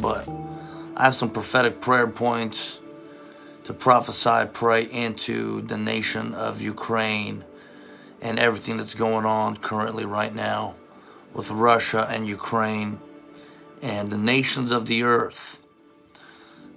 but I have some prophetic prayer points to prophesy, pray into the nation of Ukraine and everything that's going on currently right now with Russia and Ukraine and the nations of the earth.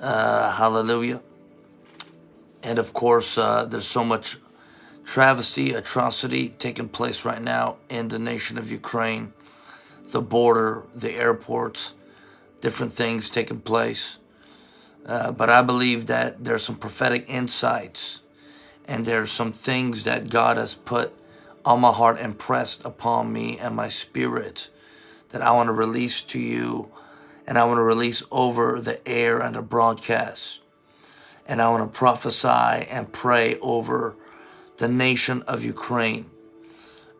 Uh, hallelujah. And of course, uh, there's so much travesty, atrocity taking place right now in the nation of Ukraine, the border, the airports, different things taking place. Uh, but I believe that there's some prophetic insights and there's some things that God has put on my heart, impressed upon me and my spirit that I want to release to you and I want to release over the air and the broadcast. And I want to prophesy and pray over the nation of Ukraine.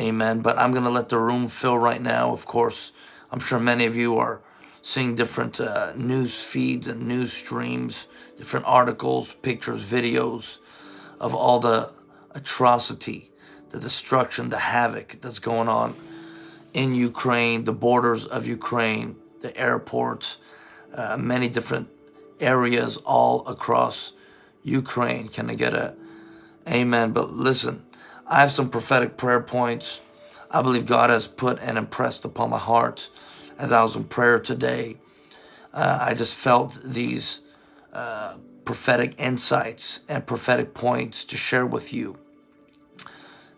Amen. But I'm going to let the room fill right now. Of course, I'm sure many of you are seeing different uh, news feeds and news streams, different articles, pictures, videos of all the atrocity, the destruction, the havoc that's going on in Ukraine, the borders of Ukraine, the airports, uh, many different areas all across Ukraine. Can I get a amen? But listen, I have some prophetic prayer points I believe God has put and impressed upon my heart as I was in prayer today. Uh, I just felt these uh, prophetic insights and prophetic points to share with you.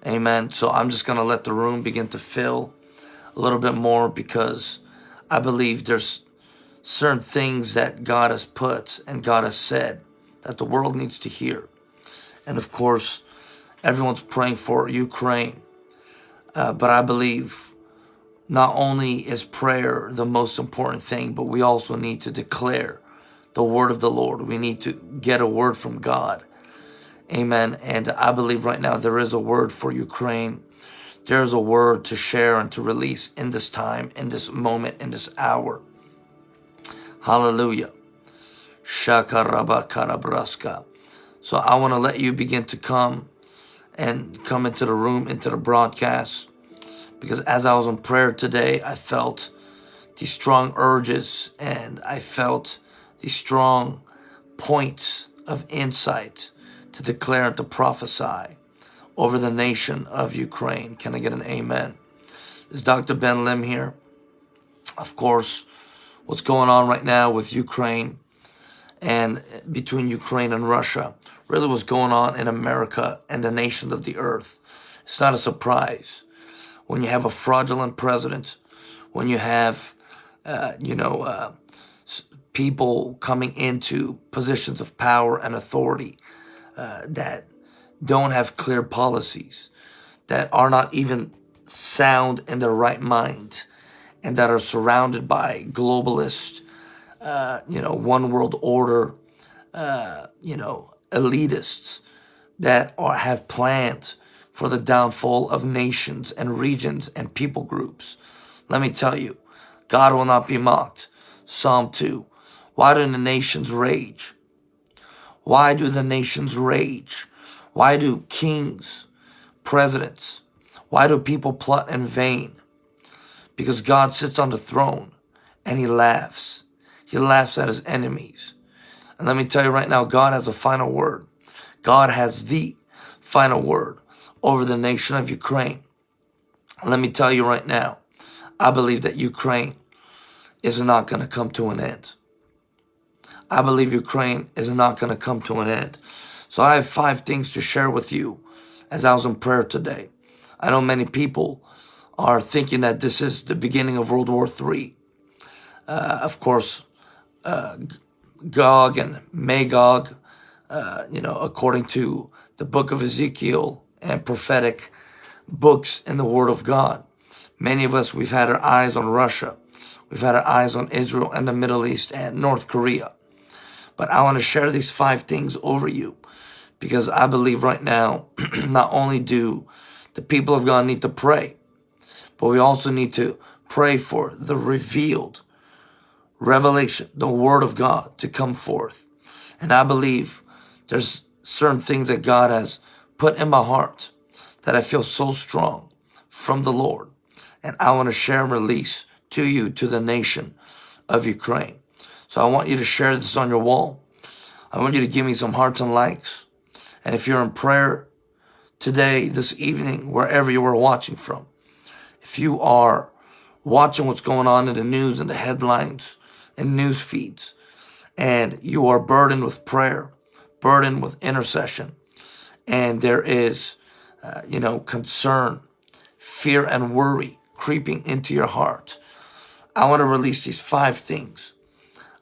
Amen. So I'm just going to let the room begin to fill a little bit more because I believe there's certain things that God has put and God has said that the world needs to hear. And of course, everyone's praying for Ukraine. Uh, but I believe not only is prayer the most important thing, but we also need to declare the word of the Lord. We need to get a word from God. Amen. And I believe right now there is a word for Ukraine. There is a word to share and to release in this time, in this moment, in this hour. Hallelujah. Shakarabakarabraska. So I want to let you begin to come and come into the room, into the broadcast. Because as I was on prayer today, I felt these strong urges and I felt these strong points of insight to declare and to prophesy over the nation of Ukraine. Can I get an amen? Is Dr. Ben Lim here? Of course, what's going on right now with Ukraine and between Ukraine and Russia, really what's going on in America and the nations of the earth. It's not a surprise when you have a fraudulent president, when you have, uh, you know, uh, people coming into positions of power and authority uh, that don't have clear policies, that are not even sound in their right mind, and that are surrounded by globalists, uh, you know, one world order, uh, you know, elitists that are have plans for the downfall of nations and regions and people groups. Let me tell you, God will not be mocked. Psalm 2. Why do the nations rage? Why do the nations rage? Why do kings, presidents, why do people plot in vain? Because God sits on the throne and he laughs. He laughs at his enemies. And let me tell you right now, God has a final word. God has the final word over the nation of Ukraine. Let me tell you right now, I believe that Ukraine is not going to come to an end. I believe Ukraine is not going to come to an end. So I have five things to share with you as I was in prayer today. I know many people are thinking that this is the beginning of World War III. Uh, of course, uh, Gog and Magog, uh, you know, according to the book of Ezekiel and prophetic books in the Word of God. Many of us, we've had our eyes on Russia. We've had our eyes on Israel and the Middle East and North Korea. But I want to share these five things over you because I believe right now, not only do the people of God need to pray, but we also need to pray for the revealed revelation, the word of God to come forth. And I believe there's certain things that God has put in my heart that I feel so strong from the Lord And I want to share and release to you, to the nation of Ukraine. So I want you to share this on your wall. I want you to give me some hearts and likes. And if you're in prayer today, this evening, wherever you are watching from, if you are watching what's going on in the news and the headlines and news feeds, and you are burdened with prayer, burdened with intercession, and there is, uh, you know, concern, fear, and worry creeping into your heart, I want to release these five things.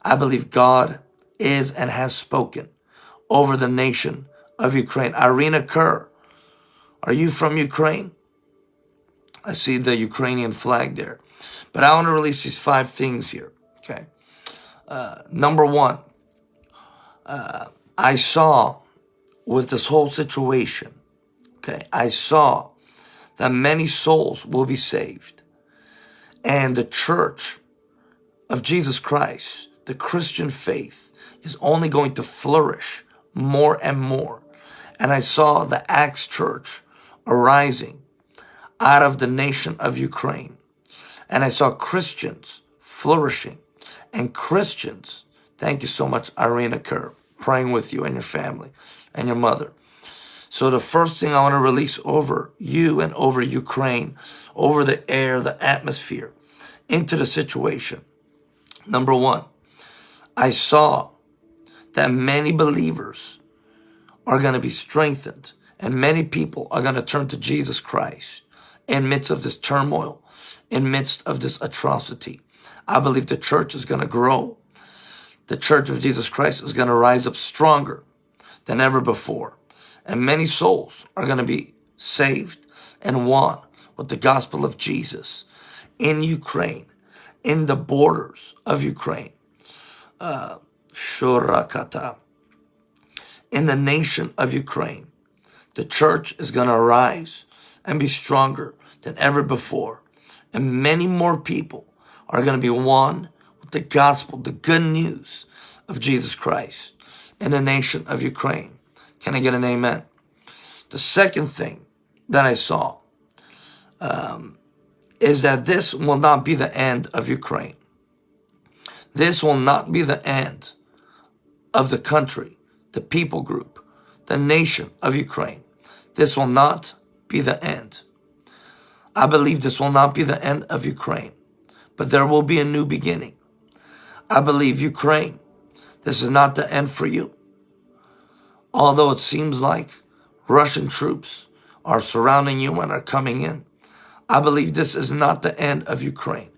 I believe God is and has spoken over the nation of Ukraine. Irina Kerr, are you from Ukraine? I see the Ukrainian flag there. But I want to release these five things here, okay? Uh, number one, uh, I saw with this whole situation, okay, I saw that many souls will be saved. And the church of Jesus Christ, the Christian faith, is only going to flourish more and more. And I saw the Acts church arising out of the nation of Ukraine. And I saw Christians flourishing and Christians, thank you so much, Irina Kerr, praying with you and your family and your mother. So the first thing I want to release over you and over Ukraine, over the air, the atmosphere, into the situation. Number one, I saw that many believers are going to be strengthened and many people are going to turn to Jesus Christ in midst of this turmoil, in midst of this atrocity. I believe the church is going to grow. The church of Jesus Christ is going to rise up stronger than ever before. And many souls are going to be saved and won with the gospel of Jesus in Ukraine, in the borders of Ukraine. Uh. In the nation of Ukraine, the church is going to arise and be stronger than ever before. And many more people are going to be won with the gospel, the good news of Jesus Christ in the nation of Ukraine. Can I get an amen? The second thing that I saw um, is that this will not be the end of Ukraine. This will not be the end of the country, the people group, the nation of Ukraine. This will not be the end. I believe this will not be the end of Ukraine, but there will be a new beginning. I believe Ukraine, this is not the end for you. Although it seems like Russian troops are surrounding you and are coming in, I believe this is not the end of Ukraine.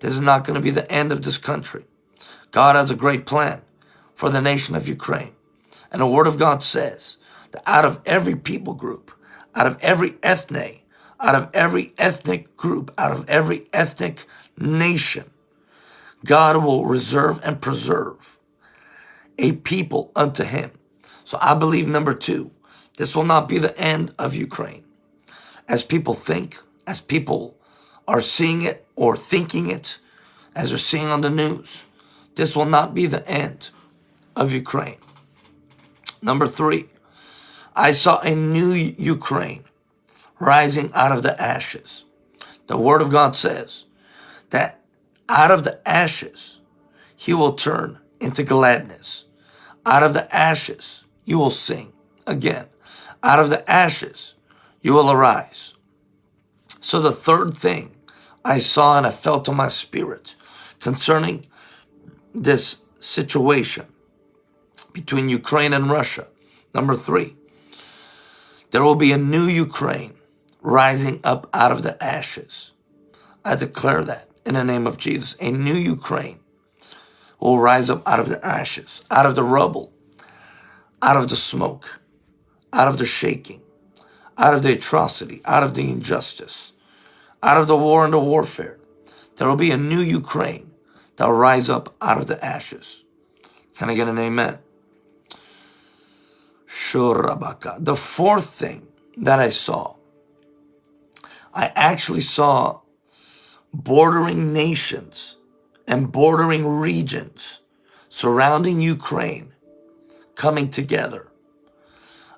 This is not going to be the end of this country. God has a great plan for the nation of Ukraine. And the word of God says that out of every people group, out of every ethne, out of every ethnic group, out of every ethnic nation, God will reserve and preserve a people unto him so I believe number two, this will not be the end of Ukraine. As people think, as people are seeing it or thinking it, as they're seeing on the news, this will not be the end of Ukraine. Number three, I saw a new Ukraine rising out of the ashes. The word of God says that out of the ashes, he will turn into gladness. Out of the ashes, you will sing again. Out of the ashes, you will arise. So the third thing I saw and I felt in my spirit concerning this situation between Ukraine and Russia. Number three, there will be a new Ukraine rising up out of the ashes. I declare that in the name of Jesus. A new Ukraine will rise up out of the ashes, out of the rubble, out of the smoke, out of the shaking, out of the atrocity, out of the injustice, out of the war and the warfare. There will be a new Ukraine that will rise up out of the ashes. Can I get an amen? Shurabaka. The fourth thing that I saw, I actually saw bordering nations and bordering regions surrounding Ukraine coming together.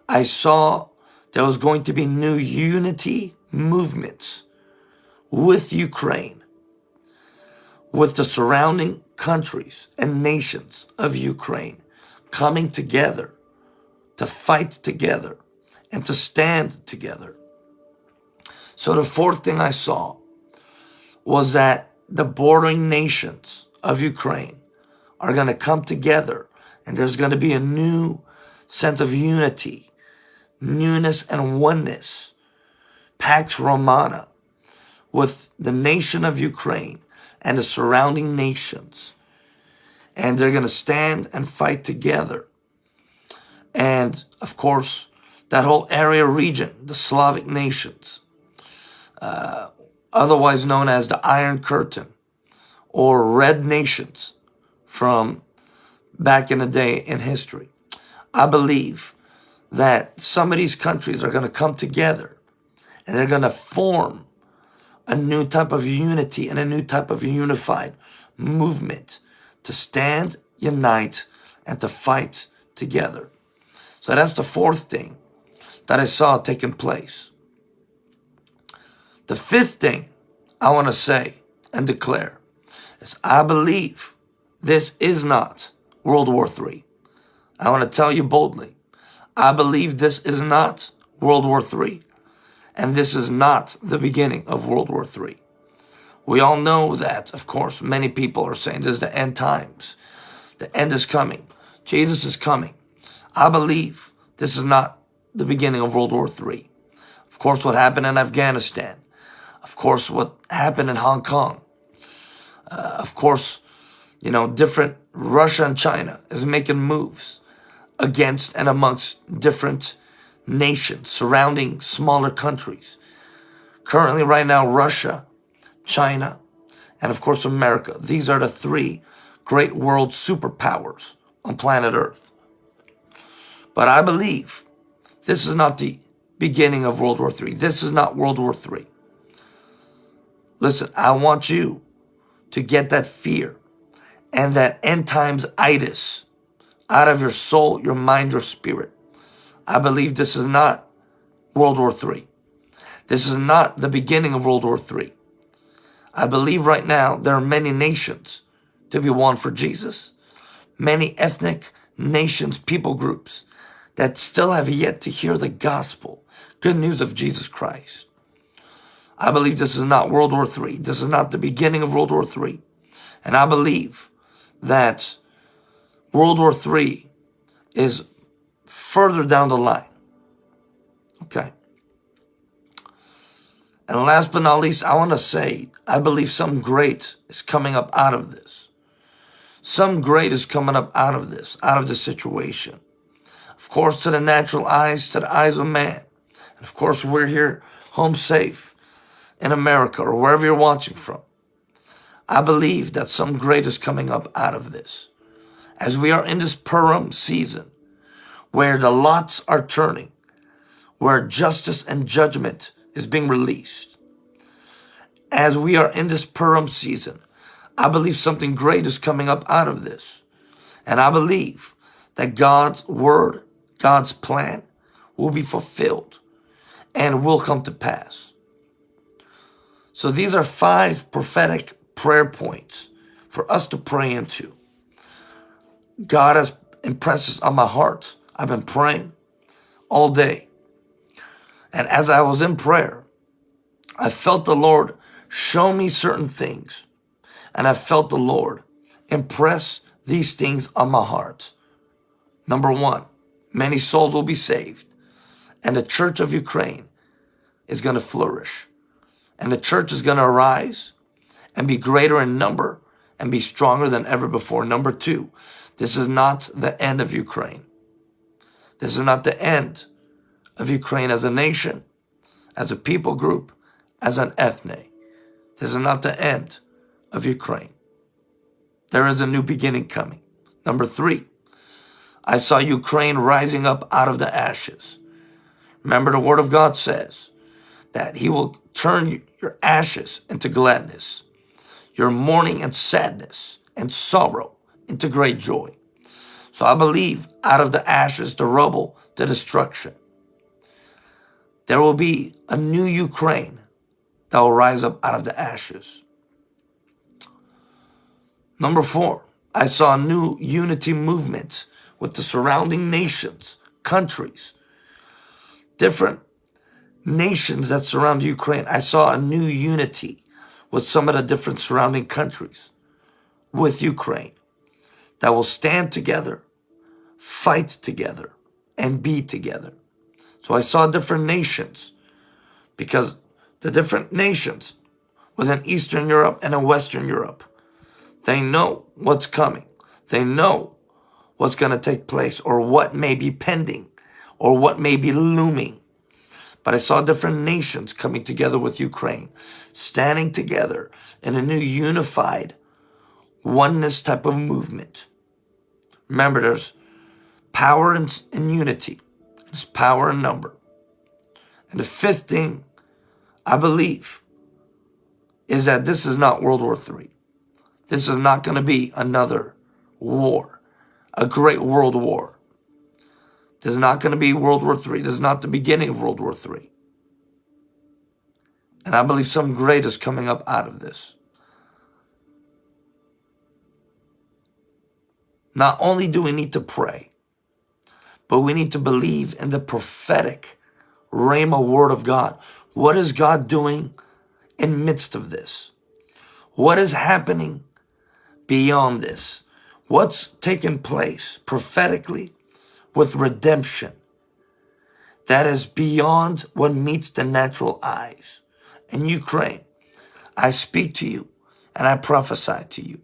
I saw there was going to be new unity movements with Ukraine, with the surrounding countries and nations of Ukraine coming together to fight together and to stand together. So the fourth thing I saw was that the bordering nations of Ukraine are going to come together and there's going to be a new sense of unity, newness and oneness, Pax Romana, with the nation of Ukraine and the surrounding nations. And they're going to stand and fight together. And of course, that whole area region, the Slavic nations, uh, otherwise known as the Iron Curtain or Red Nations from back in the day in history. I believe that some of these countries are going to come together and they're going to form a new type of unity and a new type of unified movement to stand, unite, and to fight together. So that's the fourth thing that I saw taking place. The fifth thing I want to say and declare is I believe this is not World War III. I want to tell you boldly, I believe this is not World War III. And this is not the beginning of World War III. We all know that, of course, many people are saying this is the end times. The end is coming. Jesus is coming. I believe this is not the beginning of World War III. Of course, what happened in Afghanistan. Of course, what happened in Hong Kong. Uh, of course, you know, different Russia and China is making moves against and amongst different nations surrounding smaller countries. Currently, right now, Russia, China, and of course, America. These are the three great world superpowers on planet Earth. But I believe this is not the beginning of World War III. This is not World War III. Listen, I want you to get that fear and that end times itis out of your soul, your mind, your spirit. I believe this is not World War III. This is not the beginning of World War III. I believe right now there are many nations to be won for Jesus. Many ethnic nations, people groups that still have yet to hear the gospel, good news of Jesus Christ. I believe this is not World War III. This is not the beginning of World War III. And I believe that World War III is further down the line. Okay. And last but not least, I want to say, I believe some great is coming up out of this. Some great is coming up out of this, out of this situation. Of course, to the natural eyes, to the eyes of man. And of course, we're here home safe in America or wherever you're watching from. I believe that some great is coming up out of this. As we are in this Purim season, where the lots are turning, where justice and judgment is being released. As we are in this Purim season, I believe something great is coming up out of this. And I believe that God's word, God's plan will be fulfilled and will come to pass. So these are five prophetic prayer points for us to pray into. God has impressed this on my heart. I've been praying all day. And as I was in prayer, I felt the Lord show me certain things. And I felt the Lord impress these things on my heart. Number one, many souls will be saved. And the church of Ukraine is going to flourish. And the church is going to arise and be greater in number and be stronger than ever before. Number two, this is not the end of Ukraine. This is not the end of Ukraine as a nation, as a people group, as an ethne. This is not the end of Ukraine. There is a new beginning coming. Number three, I saw Ukraine rising up out of the ashes. Remember the word of God says that he will turn your ashes into gladness your mourning and sadness and sorrow into great joy. So I believe out of the ashes, the rubble, the destruction, there will be a new Ukraine that will rise up out of the ashes. Number four, I saw a new unity movement with the surrounding nations, countries, different nations that surround Ukraine. I saw a new unity with some of the different surrounding countries with Ukraine that will stand together, fight together, and be together. So I saw different nations because the different nations within Eastern Europe and in Western Europe, they know what's coming. They know what's going to take place or what may be pending or what may be looming. But I saw different nations coming together with Ukraine, standing together in a new unified oneness type of movement. Remember, there's power in, in unity. There's power in number. And the fifth thing I believe is that this is not World War III. This is not going to be another war, a great world war. This is not going to be World War III. This is not the beginning of World War III. And I believe something great is coming up out of this. Not only do we need to pray, but we need to believe in the prophetic Rhema word of God. What is God doing in midst of this? What is happening beyond this? What's taking place prophetically with redemption that is beyond what meets the natural eyes? In Ukraine, I speak to you and I prophesy to you.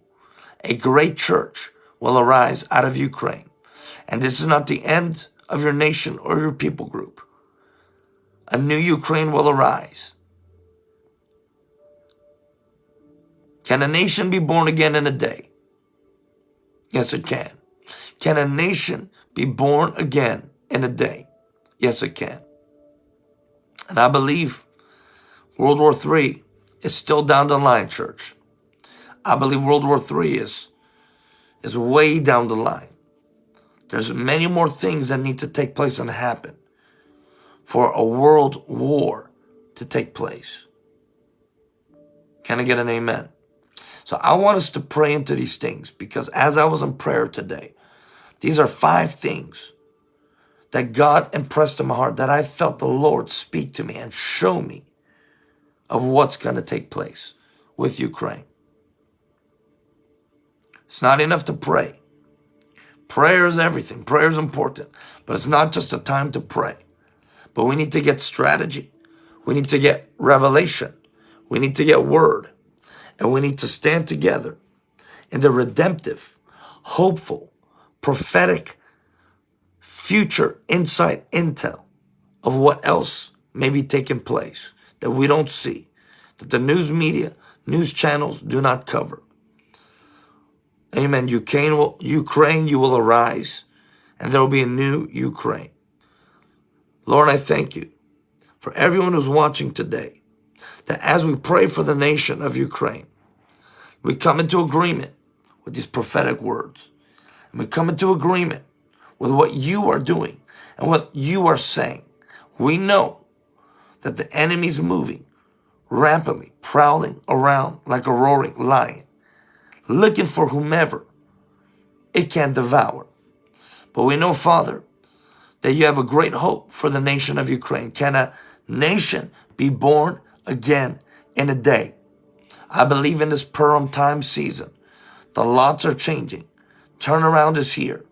A great church will arise out of Ukraine. And this is not the end of your nation or your people group. A new Ukraine will arise. Can a nation be born again in a day? Yes, it can. Can a nation be born again in a day? Yes, it can. And I believe World War III is still down the line, church. I believe World War III is is way down the line. There's many more things that need to take place and happen for a world war to take place. Can I get an amen? So I want us to pray into these things because as I was in prayer today, these are five things that God impressed in my heart that I felt the Lord speak to me and show me of what's going to take place with Ukraine. It's not enough to pray. Prayer is everything. Prayer is important. But it's not just a time to pray. But we need to get strategy. We need to get revelation. We need to get word. And we need to stand together in the redemptive, hopeful, prophetic, future insight intel of what else may be taking place that we don't see, that the news media, news channels do not cover. Amen. Ukraine will, Ukraine, you will arise and there will be a new Ukraine. Lord, I thank you for everyone who's watching today that as we pray for the nation of Ukraine, we come into agreement with these prophetic words. We come into agreement with what you are doing and what you are saying. We know that the enemy is moving rapidly, prowling around like a roaring lion looking for whomever it can devour. But we know, Father, that you have a great hope for the nation of Ukraine. Can a nation be born again in a day? I believe in this Purim time season, the lots are changing. Turnaround is here.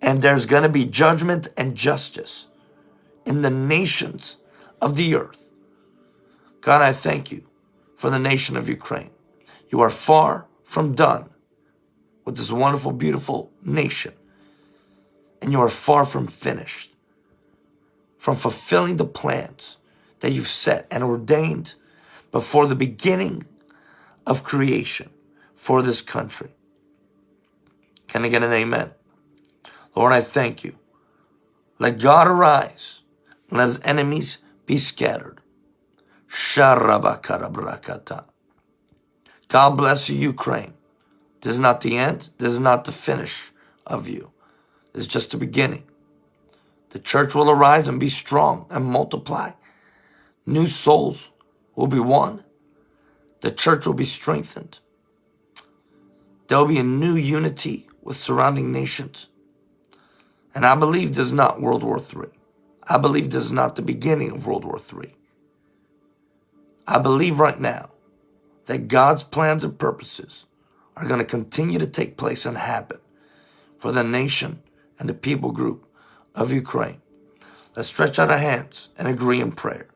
And there's going to be judgment and justice in the nations of the earth. God, I thank you for the nation of Ukraine. You are far from done with this wonderful, beautiful nation. And you are far from finished, from fulfilling the plans that you've set and ordained before the beginning of creation for this country. Can I get an amen? Lord, I thank you. Let God arise and let his enemies be scattered. God bless you, Ukraine. This is not the end. This is not the finish of you. This is just the beginning. The church will arise and be strong and multiply. New souls will be won. The church will be strengthened. There will be a new unity with surrounding nations. And I believe this is not World War III. I believe this is not the beginning of World War III. I believe right now that God's plans and purposes are going to continue to take place and happen for the nation and the people group of Ukraine. Let's stretch out our hands and agree in prayer.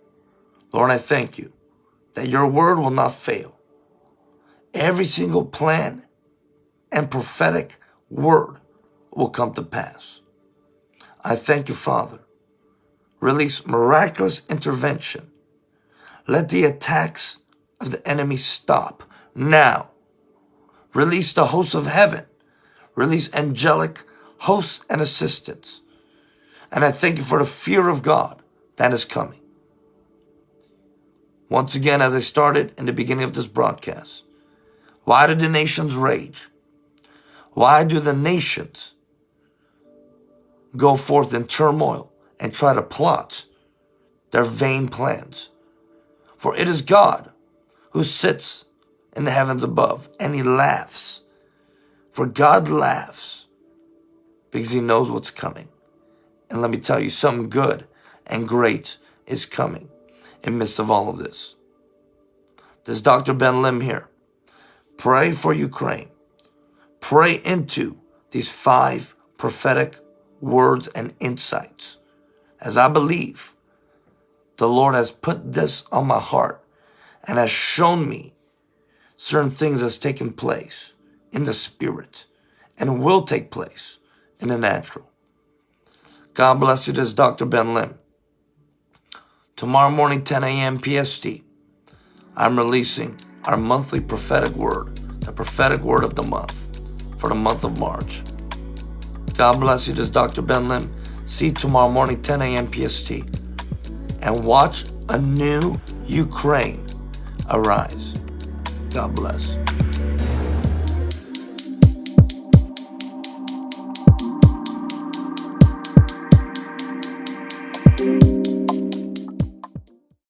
Lord, I thank you that your word will not fail. Every single plan and prophetic word will come to pass. I thank you, Father. Release miraculous intervention. Let the attacks of the enemy stop now. Release the hosts of heaven. Release angelic hosts and assistants. And I thank you for the fear of God that is coming. Once again, as I started in the beginning of this broadcast, why do the nations rage? Why do the nations go forth in turmoil and try to plot their vain plans? For it is God who sits in the heavens above and he laughs. For God laughs because he knows what's coming. And let me tell you, something good and great is coming in midst of all of this. This is Dr. Ben Lim here. Pray for Ukraine. Pray into these five prophetic words and insights. As I believe the Lord has put this on my heart and has shown me certain things has taken place in the spirit and will take place in the natural. God bless you. This is Dr. Ben Lim. Tomorrow morning, 10 a.m. PST, I'm releasing our monthly prophetic word, the prophetic word of the month for the month of March. God bless you. This is Dr. Ben Lim. See you tomorrow morning, 10 a.m. PST. And watch a new Ukraine arise. God bless.